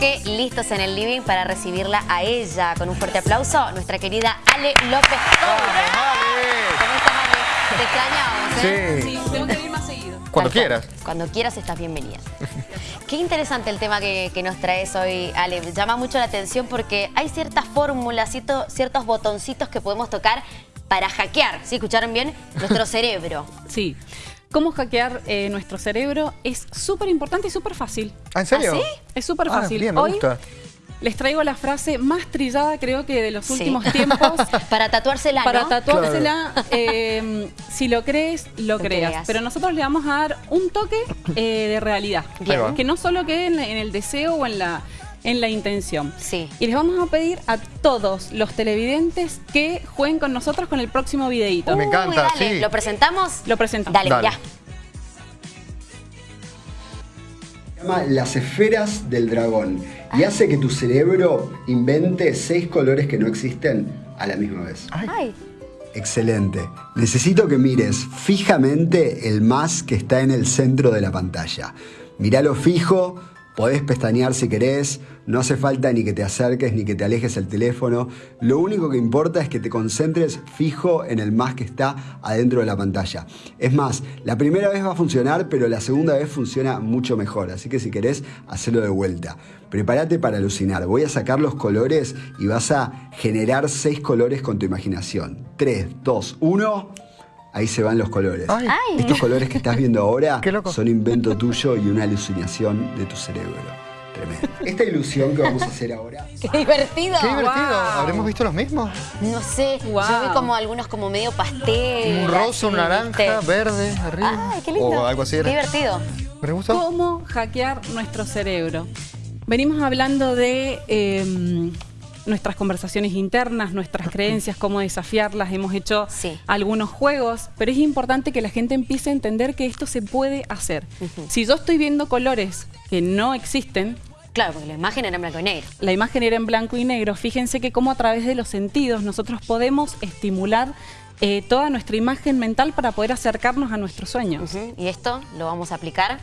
que listos en el living para recibirla a ella. Con un fuerte aplauso, nuestra querida Ale López. ¿Cómo estás, Ale? Te extrañamos, ¿eh? Sí. Sí, tengo que ir más seguido. Cuando Tal cual. quieras. Cuando quieras estás bienvenida. Qué interesante el tema que, que nos traes hoy, Ale. Llama mucho la atención porque hay ciertas fórmulas, cierto- ciertos botoncitos que podemos tocar para hackear, ¿sí? ¿Escucharon bien? Nuestro cerebro. Sí. ¿Cómo hackear eh, nuestro cerebro? Es súper importante y súper fácil. ¿Ah, en serio? ¿Ah, sí? Es súper Ah, fácil. bien, me Hoy gusta. les traigo la frase más trillada, creo que de los Sí. últimos tiempos. para tatuársela, Para ¿no? tatuársela, eh, si lo crees, lo, Lo creas. creas. Pero nosotros le vamos a dar un toque eh, de realidad. Bien. Que no solo quede en el deseo o en la, en la intención. Sí. Y les vamos a pedir a todos los televidentes que jueguen con nosotros con el próximo videíto. Me Uy, encanta, dale, sí. ¿Lo presentamos? Lo presentamos. Dale, Dale. ya. Se llama Las esferas del dragón y hace que tu cerebro invente seis colores que no existen a la misma vez. Ay. Excelente. Necesito que mires fijamente el más que está en el centro de la pantalla. Míralo fijo, podés pestañear si querés, no hace falta ni que te acerques ni que te alejes el teléfono. Lo único que importa es que te concentres fijo en el más que está adentro de la pantalla. Es más, la primera vez va a funcionar, pero la segunda vez funciona mucho mejor. Así que si querés, hacelo de vuelta. Prepárate para alucinar. Voy a sacar los colores y vas a generar seis colores con tu imaginación. 3, 2, 1. Ahí se van los colores. Ay. Ay. Estos colores que estás viendo ahora son invento tuyo y una alucinación de tu cerebro. Tremendo. Esta ilusión que vamos a hacer ahora Qué divertido. Qué divertido. Wow. ¿Habremos visto los mismos? No sé, Wow. yo vi como algunos como medio pastel. Un rosa, un naranja, ¿viste? verde, arriba. Ay, qué lindo. O algo así Qué divertido. ¿Me gustó? ¿Cómo hackear nuestro cerebro? Venimos hablando de eh, nuestras conversaciones internas, nuestras creencias, cómo desafiarlas. Hemos hecho Sí. algunos juegos, pero es importante que la gente empiece a entender que esto se puede hacer. Si yo estoy viendo colores que no existen, Claro, porque la imagen era en blanco y negro. la imagen era en blanco y negro, fíjense que cómo a través de los sentidos nosotros podemos estimular eh, toda nuestra imagen mental para poder acercarnos a nuestros sueños. Y esto lo vamos a aplicar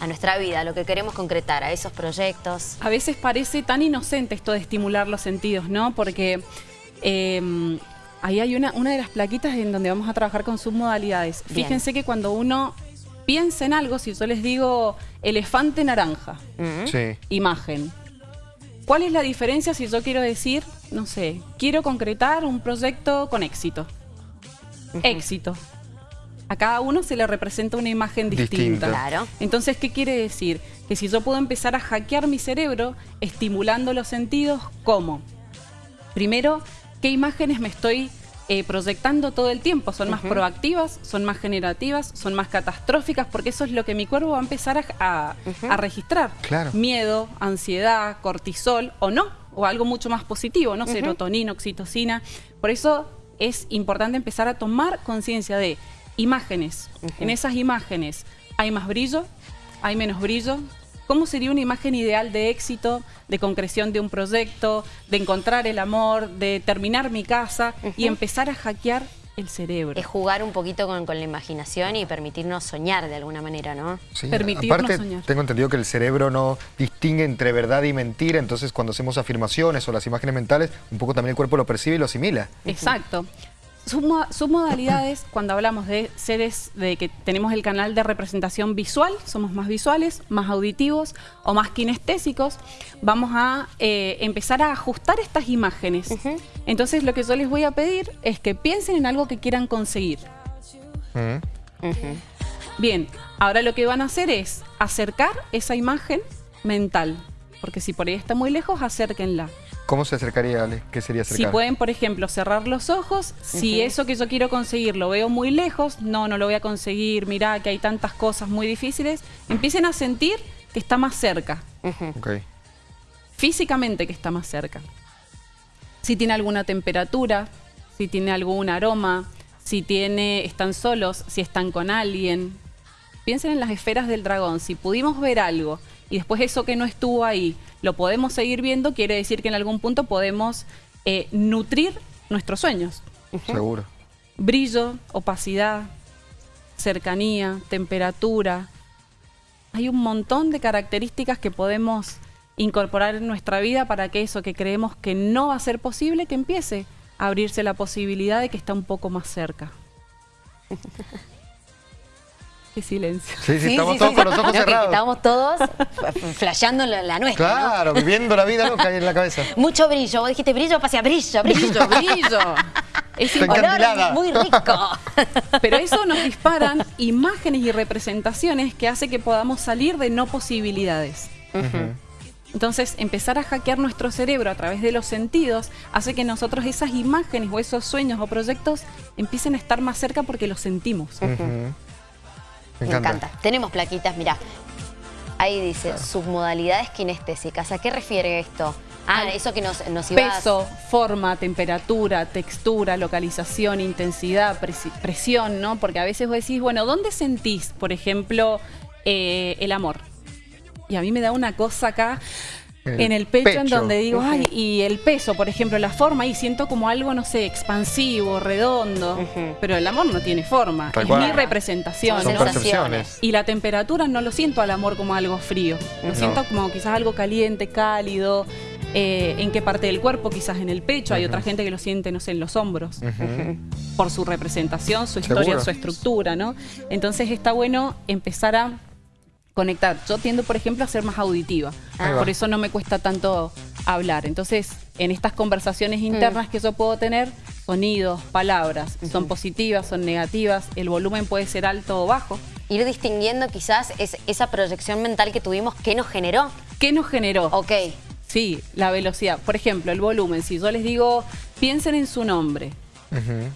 a nuestra vida, a lo que queremos concretar, a esos proyectos. A veces parece tan inocente esto de estimular los sentidos, ¿no? Porque eh, ahí hay una, una de las plaquitas en donde vamos a trabajar con submodalidades. Bien. Fíjense que cuando uno piensa en algo, si yo les digo elefante naranja. Sí. imagen. ¿Cuál es la diferencia si yo quiero decir, no sé, quiero concretar un proyecto con éxito? Éxito. A cada uno se le representa una imagen distinta. Distinta. Claro. Entonces, ¿qué quiere decir? Que si yo puedo empezar a hackear mi cerebro estimulando los sentidos, ¿cómo? Primero, ¿qué imágenes me estoy eh, proyectando todo el tiempo? ¿Son más proactivas? ¿Son más generativas? ¿Son más catastróficas? Porque eso es lo que mi cuerpo va a empezar a, a- a registrar. Claro. Miedo, ansiedad, cortisol o no, o algo mucho más positivo, ¿no? Serotonina, oxitocina. Por eso es importante empezar a tomar conciencia de imágenes. En esas imágenes hay más brillo, hay menos brillo. ¿Cómo sería una imagen ideal de éxito, de concreción de un proyecto, de encontrar el amor, de terminar mi casa y empezar a hackear el cerebro? Es jugar un poquito con, con la imaginación y permitirnos soñar de alguna manera, ¿no? Sí, Permitirnos Aparte, soñar. tengo entendido que el cerebro no distingue entre verdad y mentira, entonces cuando hacemos afirmaciones o las imágenes mentales, un poco también el cuerpo lo percibe y lo asimila. Exacto. Submo- Submodalidades, cuando hablamos de seres de que tenemos el canal de representación visual, somos más visuales, más auditivos o más kinestésicos, vamos a eh, empezar a ajustar estas imágenes. Entonces lo que yo les voy a pedir es que piensen en algo que quieran conseguir. Mm. Bien, ahora lo que van a hacer es acercar esa imagen mental, porque si por ahí está muy lejos, acérquenla. ¿Cómo se acercaría, Ale? ¿Qué sería Si acercar? pueden, por ejemplo, cerrar los ojos, si eso que yo quiero conseguir lo veo muy lejos, no, no lo voy a conseguir, mirá que hay tantas cosas muy difíciles, empiecen a sentir que está más cerca, Ok. físicamente que está más cerca. Si tiene alguna temperatura, si tiene algún aroma, si tiene, están solos, si están con alguien. Piensen en las esferas del dragón. Si pudimos ver algo y después eso que no estuvo ahí lo podemos seguir viendo, quiere decir que en algún punto podemos eh, nutrir nuestros sueños. Seguro. Brillo, opacidad, cercanía, temperatura. Hay un montón de características que podemos incorporar en nuestra vida para que eso que creemos que no va a ser posible, que empiece a abrirse la posibilidad de que está un poco más cerca. Qué silencio. Sí, sí, estamos todos con los ojos No, que cerrados. Estábamos todos flasheando la, la nuestra, ¿no? Claro, viviendo la vida loca ahí en la cabeza. Mucho brillo. Vos dijiste brillo, pasea brillo, brillo. Brillo, brillo. Es Olor muy rico. Pero eso nos disparan imágenes y representaciones que hace que podamos salir de no posibilidades. Entonces, empezar a hackear nuestro cerebro a través de los sentidos hace que nosotros esas imágenes o esos sueños o proyectos empiecen a estar más cerca porque los sentimos. Ujú. Me encanta. Tenemos plaquitas, mirá. Ahí dice, submodalidades kinestésicas. ¿A qué refiere esto? Ah, Al eso que nos, nos iba Peso, forma, temperatura, textura, localización, intensidad, presi- presión, ¿no? Porque a veces vos decís, bueno, ¿dónde sentís, por ejemplo, eh, el amor? Y a mí me da una cosa acá El en el pecho, en donde digo, ay, y el peso, por ejemplo, la forma, y siento como algo, no sé, expansivo, redondo, pero el amor no tiene forma, Tal es cual. mi representación. Son Son ¿no? percepciones. Y la temperatura no lo siento al amor como algo frío, lo No. siento como quizás algo caliente, cálido, eh, en qué parte del cuerpo, quizás en el pecho, hay otra gente que lo siente, no sé, en los hombros, por su representación, su historia, Seguro. su estructura, ¿no? Entonces está bueno empezar a conectar. Yo tiendo, por ejemplo, a ser más auditiva, Ahí va. por eso no me cuesta tanto hablar. Entonces, en estas conversaciones internas que yo puedo tener, sonidos, palabras, son positivas, son negativas, el volumen puede ser alto o bajo. Ir distinguiendo quizás es, esa proyección mental que tuvimos, ¿qué nos generó? ¿Qué nos generó? Ok. Sí, la velocidad. Por ejemplo, el volumen. Si yo les digo, piensen en su nombre,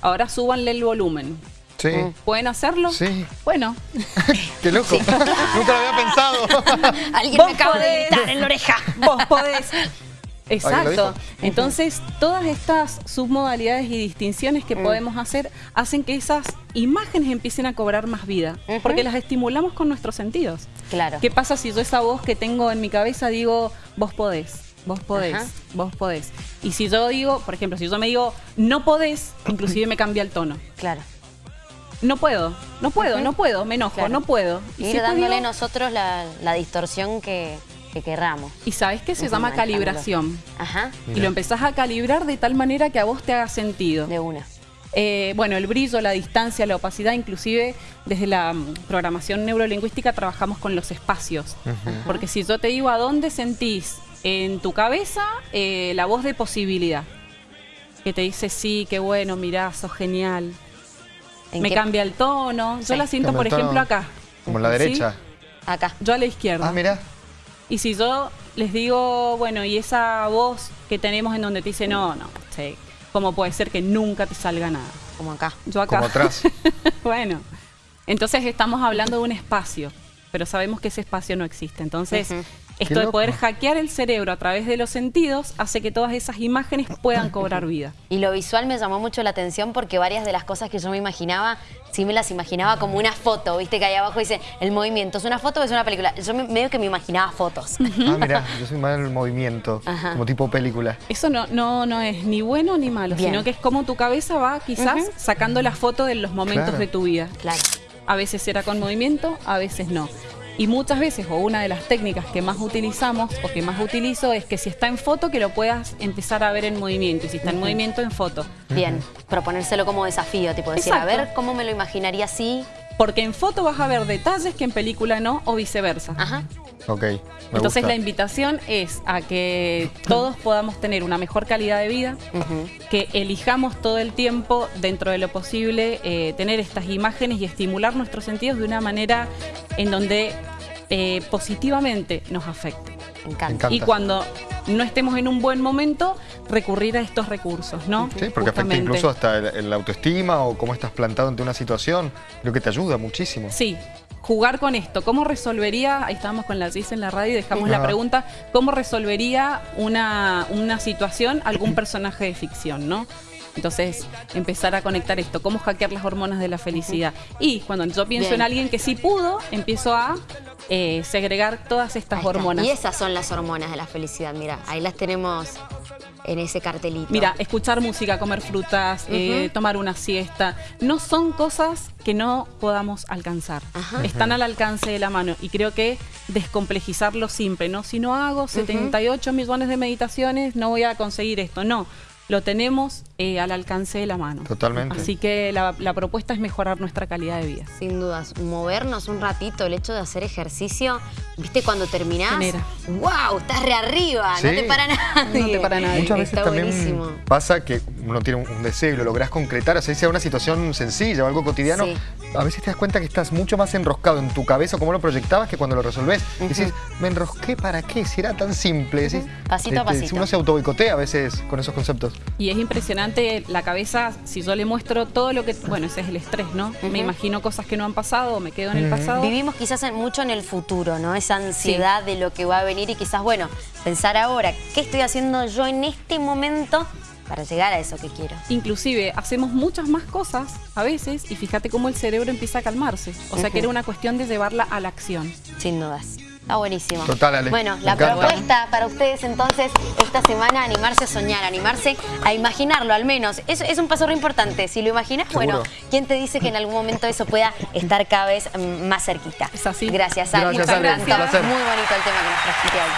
ahora súbanle el volumen. Sí. ¿Pueden hacerlo? Sí. Bueno, Qué loco. Nunca lo había pensado. Alguien me acaba de gritar en la oreja. vos podés. Exacto. Entonces, todas estas submodalidades y distinciones que podemos hacer hacen que esas imágenes empiecen a cobrar más vida, porque las estimulamos con nuestros sentidos. Claro. ¿Qué pasa si yo esa voz que tengo en mi cabeza digo, vos podés, vos podés, Ajá. vos podés? Y si yo digo, por ejemplo, si yo me digo, no podés, inclusive me cambia el tono. Claro. No puedo, no puedo, no puedo, me enojo, Claro. no puedo. Y Ir si dándole digo- nosotros la, la distorsión que, que querramos. Y sabes que se llama calibración. Ajá. Y lo empezás a calibrar de tal manera que a vos te haga sentido. De una. Eh, bueno, el brillo, la distancia, la opacidad, inclusive desde la mm, programación neurolingüística trabajamos con los espacios. Porque si yo te digo a dónde sentís en tu cabeza eh, la voz de posibilidad, que te dice sí, qué bueno, mirá, sos genial, ¿En me qué- cambia el tono, yo Sí. la siento por ejemplo acá. Como en la ¿Sí? derecha. Acá. Yo a la izquierda. Ah, mira. Y si yo les digo, bueno, y esa voz que tenemos en donde te dice, no, no, sí, ¿cómo puede ser que nunca te salga nada? Como acá. Yo acá. Como atrás. bueno, entonces estamos hablando de un espacio, pero sabemos que ese espacio no existe. Entonces. Esto de poder hackear el cerebro a través de los sentidos hace que todas esas imágenes puedan cobrar vida. Y lo visual me llamó mucho la atención porque varias de las cosas que yo me imaginaba, sí me las imaginaba como una foto. Viste que ahí abajo dice el movimiento. ¿Es una foto o es una película? Yo me- medio que me imaginaba fotos. Ah, mira, yo soy más del movimiento, Ajá. como tipo película. Eso no, no, no es ni bueno ni malo, Bien. sino que es como tu cabeza va quizás sacando la foto de los momentos Claro. de tu vida. Claro. A veces será con movimiento, a veces no. Y muchas veces, o una de las técnicas que más utilizamos o que más utilizo es que si está en foto, que lo puedas empezar a ver en movimiento. Y si está en movimiento, en foto. Bien. Proponérselo como desafío, tipo decir, a ver cómo me lo imaginaría así. Porque en foto vas a ver detalles que en película no, o viceversa. Ajá. Ok. me Entonces gusta. la invitación es a que todos podamos tener una mejor calidad de vida, que elijamos todo el tiempo, dentro de lo posible, eh, tener estas imágenes y estimular nuestros sentidos de una manera en donde eh, positivamente nos afecte. Encanta. encanta. Y cuando no estemos en un buen momento, recurrir a estos recursos, ¿no? Sí, porque afecta incluso hasta el, el autoestima o cómo estás plantado ante una situación. Creo que te ayuda muchísimo. Sí, jugar con esto. ¿Cómo resolvería, ahí estábamos con la Gis en la radio y dejamos la pregunta, ¿cómo resolvería una, una situación algún personaje de ficción, no? Entonces, empezar a conectar esto, cómo hackear las hormonas de la felicidad. Y cuando yo pienso Bien. en alguien que sí pudo, empiezo a eh, segregar todas estas hormonas. Y esas son las hormonas de la felicidad. Mira, ahí las tenemos en ese cartelito. Mira, escuchar música, comer frutas, eh, tomar una siesta, no son cosas que no podamos alcanzar. Ajá. Están al alcance de la mano y creo que descomplejizar lo simple, ¿no? Si no hago 78 millones de meditaciones, no voy a conseguir esto. No, lo tenemos eh, al alcance de la mano. Totalmente. Así que la, la propuesta es mejorar nuestra calidad de vida. Sin dudas, movernos un ratito, el hecho de hacer ejercicio, ¿viste cuando terminás? Genera. ¡Wow! Estás re arriba, no te para nadie. No te para nadie. Muchas veces Está también buenísimo. pasa que uno tiene un, deseo y lo lográs concretar, o sea, sea una situación sencilla o algo cotidiano, Sí. a veces te das cuenta que estás mucho más enroscado en tu cabeza como lo proyectabas que cuando lo resolvés. Decís, me enrosqué para qué, si era tan simple. Decís, Pasito a te- te- pasito. Uno se autoboicotea a veces con esos conceptos. Y es impresionante la cabeza, si yo le muestro todo lo que... Bueno, ese es el estrés, ¿no? Me imagino cosas que no han pasado, me quedo en el pasado. Vivimos quizás en- mucho en el futuro, ¿no? Esa ansiedad de lo que va a venir y quizás, bueno, pensar ahora, ¿qué estoy haciendo yo en este momento para llegar a eso que quiero? Inclusive hacemos muchas más cosas a veces y fíjate cómo el cerebro empieza a calmarse. O sea que era una cuestión de llevarla a la acción. Sin dudas. Está buenísimo. Total, Ale. Bueno, Me la encanta. propuesta para ustedes entonces esta semana animarse a soñar, animarse a imaginarlo al menos. Es, es un paso re importante. Si lo imaginas, Seguro. bueno, ¿quién te dice que en algún momento eso pueda estar cada vez mm, más cerquita? Es así. Gracias, Ale. Gracias, Me Ale. Muy bonito el tema que nos trajiste hoy.